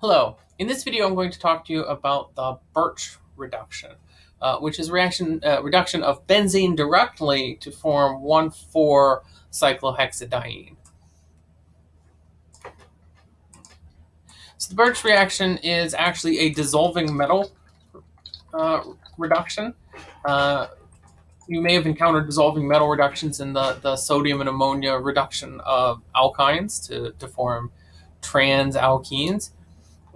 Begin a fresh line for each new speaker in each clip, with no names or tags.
Hello, in this video I'm going to talk to you about the Birch reduction, uh, which is reaction uh, reduction of benzene directly to form 1,4-cyclohexadiene. So the Birch reaction is actually a dissolving metal uh, reduction. Uh, you may have encountered dissolving metal reductions in the, the sodium and ammonia reduction of alkynes to, to form trans alkenes.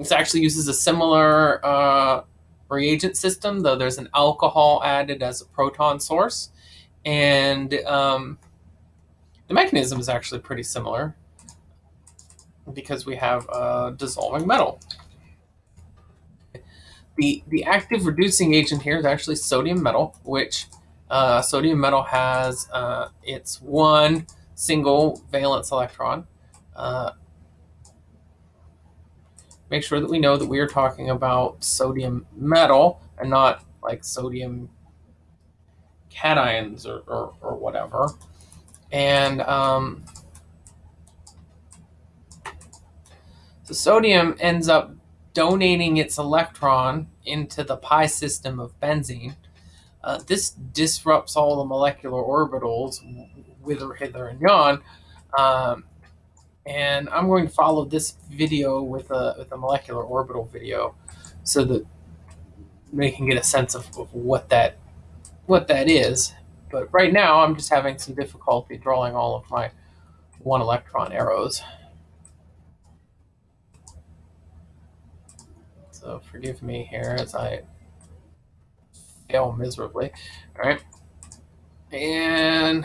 This actually uses a similar uh, reagent system, though there's an alcohol added as a proton source. And um, the mechanism is actually pretty similar because we have a dissolving metal. The, the active reducing agent here is actually sodium metal, which uh, sodium metal has uh, its one single valence electron. Uh, make sure that we know that we are talking about sodium metal and not like sodium cations or, or, or whatever. And um, so sodium ends up donating its electron into the pi system of benzene. Uh, this disrupts all the molecular orbitals, whither, hither, and yon, um, and I'm going to follow this video with a, with a molecular orbital video so that they can get a sense of, of what that what that is. But right now I'm just having some difficulty drawing all of my one electron arrows. So forgive me here as I fail miserably. All right. And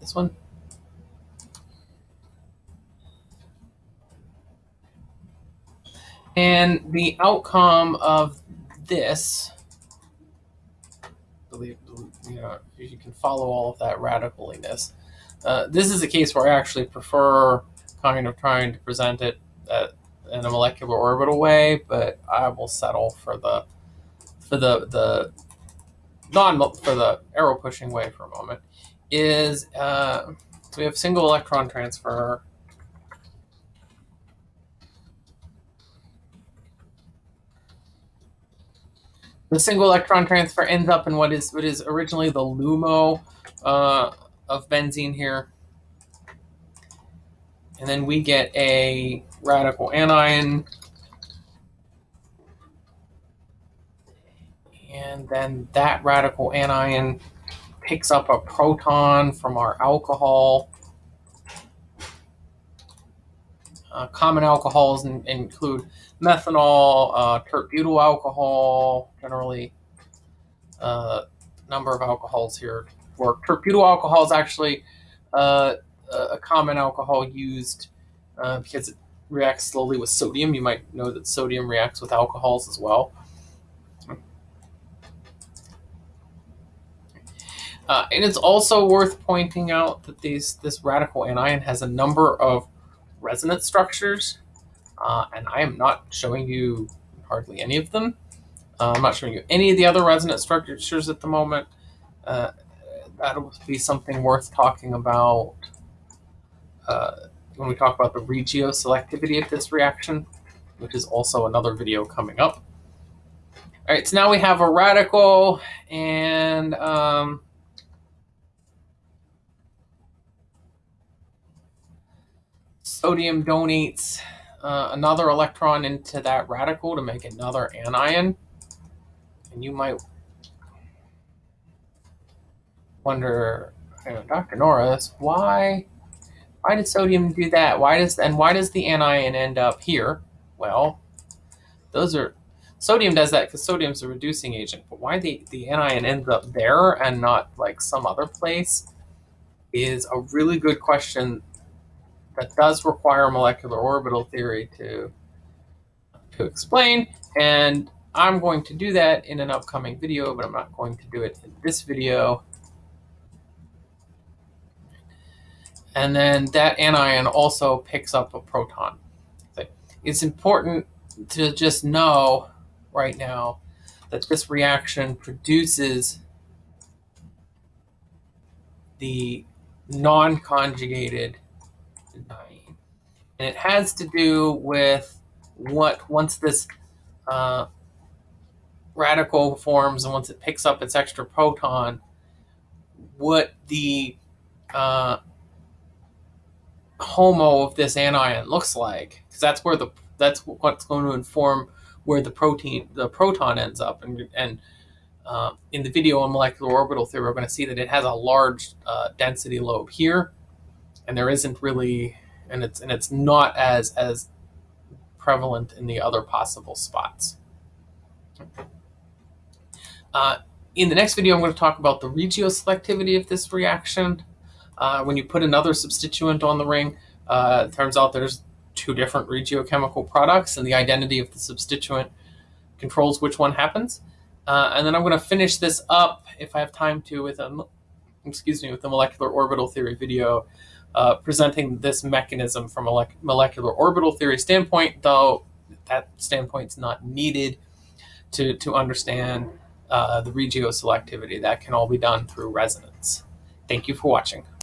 this one. And the outcome of this, you know, you can follow all of that radicaliness. Uh, this is a case where I actually prefer kind of trying to present it at, in a molecular orbital way, but I will settle for the for the the non for the arrow pushing way for a moment. Is uh, so we have single electron transfer the single electron transfer ends up in what is what is originally the LUMO uh, of benzene here. And then we get a radical anion. And then that radical anion picks up a proton from our alcohol. Uh, common alcohols in, include methanol, uh, tert-butyl alcohol, generally uh, number of alcohols here work. Tert-butyl alcohol is actually uh, a common alcohol used uh, because it reacts slowly with sodium. You might know that sodium reacts with alcohols as well. Uh, and it's also worth pointing out that these this radical anion has a number of resonance structures, uh, and I am not showing you hardly any of them. Uh, I'm not showing you any of the other resonance structures at the moment. Uh, that'll be something worth talking about uh, when we talk about the regioselectivity of this reaction, which is also another video coming up. All right, so now we have a radical and um, sodium donates uh, another electron into that radical to make another anion. And you might wonder, you know, Dr. Norris, why why did sodium do that? Why does and why does the anion end up here? Well, those are sodium does that because sodium's a reducing agent. But why the, the anion ends up there and not like some other place is a really good question that does require molecular orbital theory to, to explain. And I'm going to do that in an upcoming video, but I'm not going to do it in this video. And then that anion also picks up a proton. It's important to just know right now that this reaction produces the non-conjugated And it has to do with what, once this uh, radical forms and once it picks up its extra proton, what the uh, HOMO of this anion looks like, because that's where the that's what's going to inform where the protein the proton ends up. And and uh, in the video on molecular orbital theory, we're going to see that it has a large uh, density lobe here, and there isn't really, and it's and it's not as as prevalent in the other possible spots. Uh, in the next video, I'm going to talk about the regioselectivity of this reaction. Uh, when you put another substituent on the ring, uh, it turns out there's two different regiochemical products, and the identity of the substituent controls which one happens. Uh, and then I'm going to finish this up, if I have time to, with a excuse me, with the molecular orbital theory video, uh, presenting this mechanism from a molecular orbital theory standpoint, though that standpoint's not needed to, to understand uh, the regioselectivity. That can all be done through resonance. Thank you for watching.